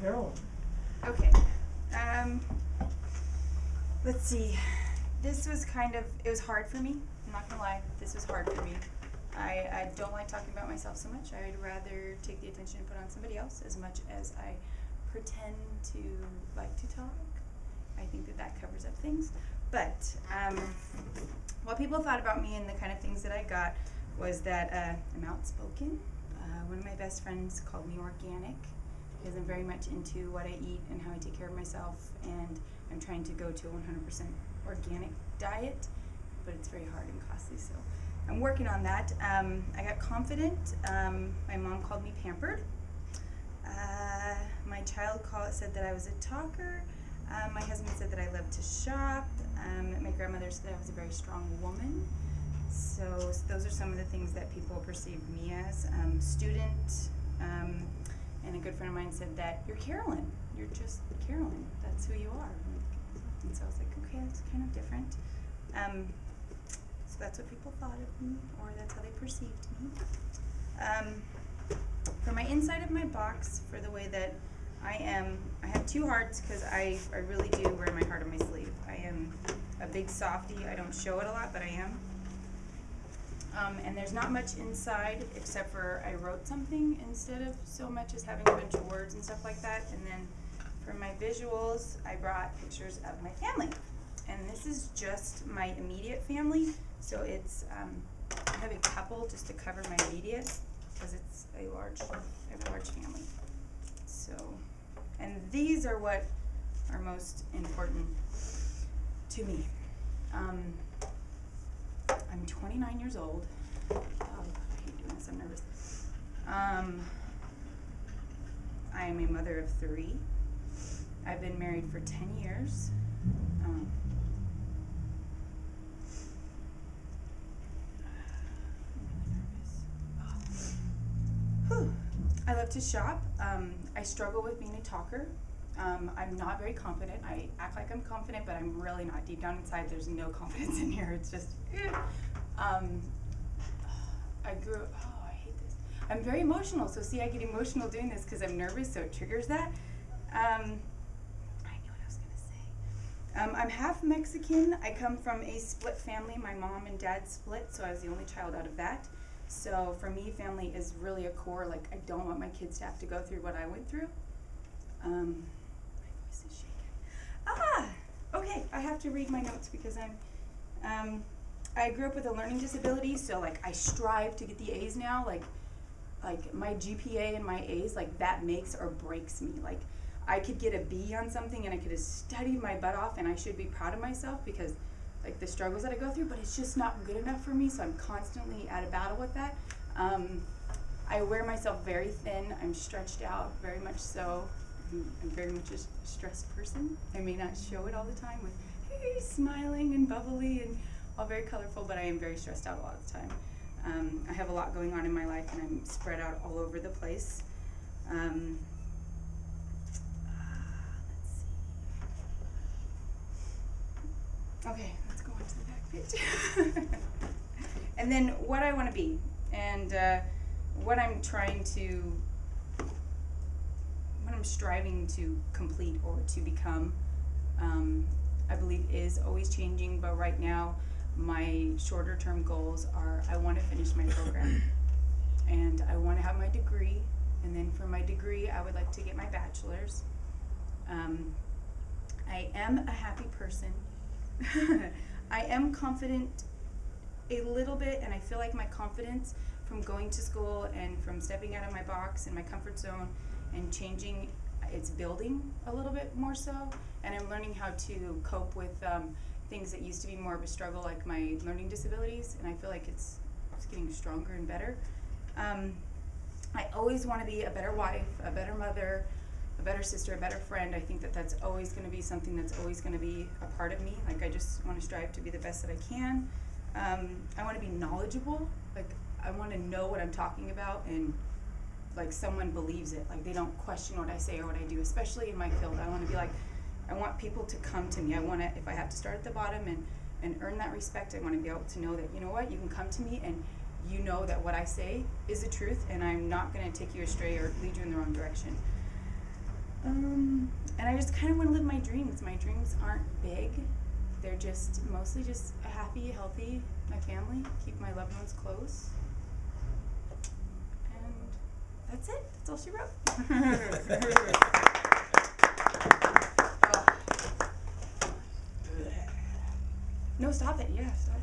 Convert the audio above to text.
Carolyn. Okay. Um, let's see. This was kind of, it was hard for me. I'm not gonna lie. This was hard for me. I, I don't like talking about myself so much. I'd rather take the attention and put on somebody else as much as I pretend to like to talk. I think that that covers up things. But um, what people thought about me and the kind of things that I got was that uh, I'm outspoken. Uh, one of my best friends called me organic because I'm very much into what I eat and how I take care of myself, and I'm trying to go to a 100% organic diet, but it's very hard and costly. So I'm working on that. Um, I got confident. Um, my mom called me pampered. Uh, my child call, said that I was a talker. Um, my husband said that I love to shop. Um, my grandmother said I was a very strong woman. So s- those are some of the things that people perceive me as. Um, student, um, and a good friend of mine said that you're Carolyn. You're just Carolyn. That's who you are. And so I was like, okay, that's kind of different. Um, so that's what people thought of me, or that's how they perceived me. Um, for my inside of my box, for the way that I am, I have two hearts because I, I really do wear my heart on my sleeve. I am a big softie. I don't show it a lot, but I am. Um, and there's not much inside except for I wrote something instead of so much as having a bunch of words and stuff like that. And then for my visuals, I brought pictures of my family. And this is just my immediate family. So it's, um, I have a couple just to cover my immediate because it's a large, a large family. So, and these are what are most important to me. Um, I'm 29 years old. Oh, I hate doing this. I'm nervous. Um, I am a mother of three. I've been married for 10 years. Um. I love to shop. Um, I struggle with being a talker. Um, I'm not very confident. I act like I'm confident, but I'm really not. Deep down inside, there's no confidence in here. It's just, eh. um, I grew. Oh, I hate this. I'm very emotional. So see, I get emotional doing this because I'm nervous, so it triggers that. Um, I knew what I was gonna say. Um, I'm half Mexican. I come from a split family. My mom and dad split, so I was the only child out of that. So for me, family is really a core. Like I don't want my kids to have to go through what I went through. Um, voice is shaking. Ah, okay. I have to read my notes because I'm. Um, I grew up with a learning disability, so like I strive to get the A's now. Like, like my GPA and my A's, like that makes or breaks me. Like, I could get a B on something and I could have studied my butt off, and I should be proud of myself because, like the struggles that I go through. But it's just not good enough for me, so I'm constantly at a battle with that. Um, I wear myself very thin. I'm stretched out, very much so. I'm, very much a stressed person. I may not show it all the time with hey, smiling and bubbly and all very colorful, but I am very stressed out a lot of the time. Um, I have a lot going on in my life, and I'm spread out all over the place. Um, uh. Okay, let's go on to the back page. and then what I want to be, and uh, what I'm trying to, I'm striving to complete or to become, um, I believe is always changing. But right now, my shorter term goals are I want to finish my program, and I want to have my degree, and then for my degree, I would like to get my bachelor's. Um, I am a happy person. I am confident a little bit, and I feel like my confidence from going to school and from stepping out of my box and my comfort zone and changing, it's building a little bit more so. And I'm learning how to cope with um, things that used to be more of a struggle, like my learning disabilities, and I feel like it's, it's getting stronger and better. Um, I always want to be a better wife, a better mother, a better sister, a better friend. I think that that's always going to be something that's always going to be a part of me. Like I just want to strive to be the best that I can. Um, I want to be knowledgeable. Like I want to know what I'm talking about and like someone believes it. Like they don't question what I say or what I do, especially in my field. I want to be like, I want people to come to me. I want to, if I have to start at the bottom and and earn that respect, I want to be able to know that you know what, you can come to me and you know that what I say is the truth, and I'm not going to take you astray or lead you in the wrong direction. Um, and I just kind of want to live my dreams. My dreams aren't big; they're just mostly just happy, healthy, my family, keep my loved ones close. That's it. That's all she wrote. no, stop it. Yeah, stop.